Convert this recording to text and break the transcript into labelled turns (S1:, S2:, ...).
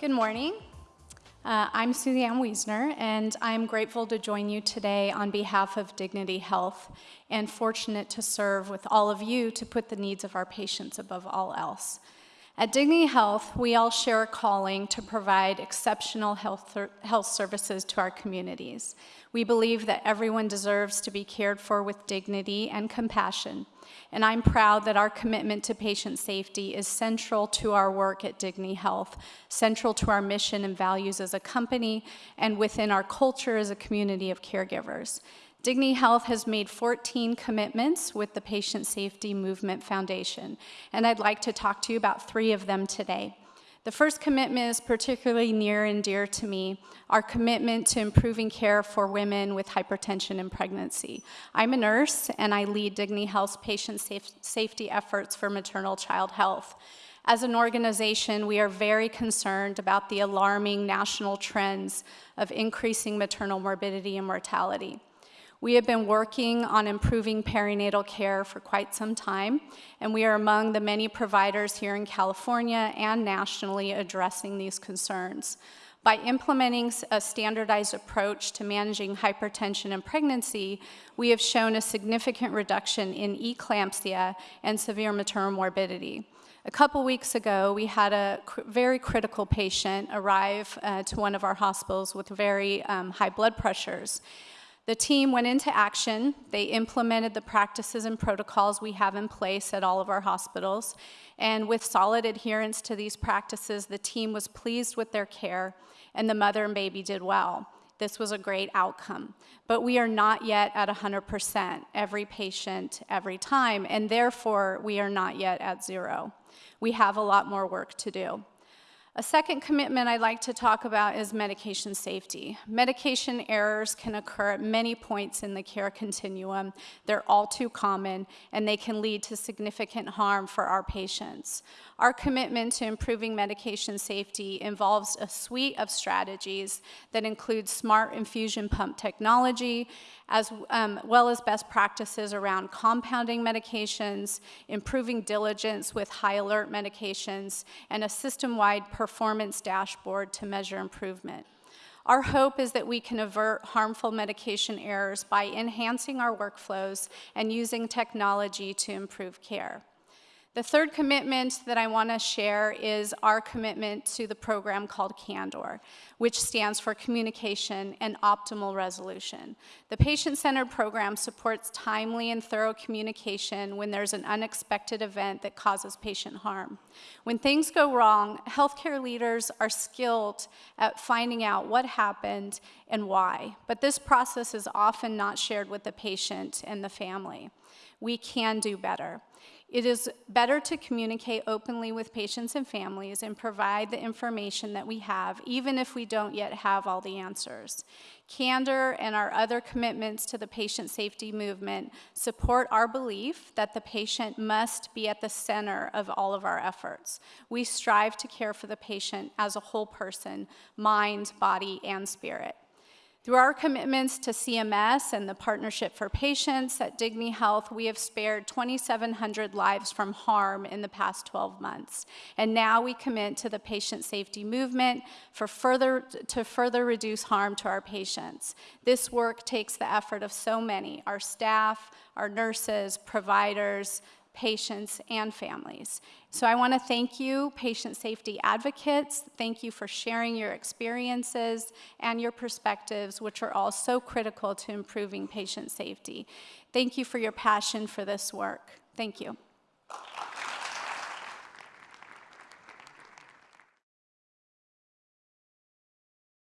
S1: Good morning. Uh, I'm Suzanne Wiesner, and I'm grateful to join you today on behalf of Dignity Health and fortunate to serve with all of you to put the needs of our patients above all else. At Dignity Health, we all share a calling to provide exceptional health, health services to our communities. We believe that everyone deserves to be cared for with dignity and compassion, and I'm proud that our commitment to patient safety is central to our work at Dignity Health, central to our mission and values as a company, and within our culture as a community of caregivers. Dignity Health has made 14 commitments with the Patient Safety Movement Foundation, and I'd like to talk to you about three of them today. The first commitment is particularly near and dear to me, our commitment to improving care for women with hypertension and pregnancy. I'm a nurse and I lead Dignity Health's patient safe safety efforts for maternal child health. As an organization, we are very concerned about the alarming national trends of increasing maternal morbidity and mortality. We have been working on improving perinatal care for quite some time, and we are among the many providers here in California and nationally addressing these concerns. By implementing a standardized approach to managing hypertension and pregnancy, we have shown a significant reduction in eclampsia and severe maternal morbidity. A couple weeks ago, we had a cr very critical patient arrive uh, to one of our hospitals with very um, high blood pressures. The team went into action. They implemented the practices and protocols we have in place at all of our hospitals. And with solid adherence to these practices, the team was pleased with their care, and the mother and baby did well. This was a great outcome. But we are not yet at 100%, every patient, every time, and therefore we are not yet at zero. We have a lot more work to do. A second commitment I'd like to talk about is medication safety. Medication errors can occur at many points in the care continuum. They're all too common, and they can lead to significant harm for our patients. Our commitment to improving medication safety involves a suite of strategies that include smart infusion pump technology, as um, well as best practices around compounding medications, improving diligence with high alert medications, and a system-wide performance dashboard to measure improvement. Our hope is that we can avert harmful medication errors by enhancing our workflows and using technology to improve care. The third commitment that I want to share is our commitment to the program called CANDOR, which stands for Communication and Optimal Resolution. The patient-centered program supports timely and thorough communication when there's an unexpected event that causes patient harm. When things go wrong, healthcare leaders are skilled at finding out what happened and why, but this process is often not shared with the patient and the family. We can do better. It is better to communicate openly with patients and families and provide the information that we have, even if we don't yet have all the answers. Candor and our other commitments to the patient safety movement support our belief that the patient must be at the center of all of our efforts. We strive to care for the patient as a whole person, mind, body, and spirit. Through our commitments to CMS and the Partnership for Patients at Dignity Health, we have spared 2,700 lives from harm in the past 12 months. And now we commit to the patient safety movement for further, to further reduce harm to our patients. This work takes the effort of so many, our staff, our nurses, providers, patients, and families. So I want to thank you, patient safety advocates. Thank you for sharing your experiences and your perspectives, which are all so critical to improving patient safety. Thank you for your passion for this work. Thank you.